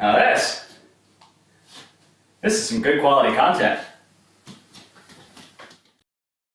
Now this, this is some good quality content.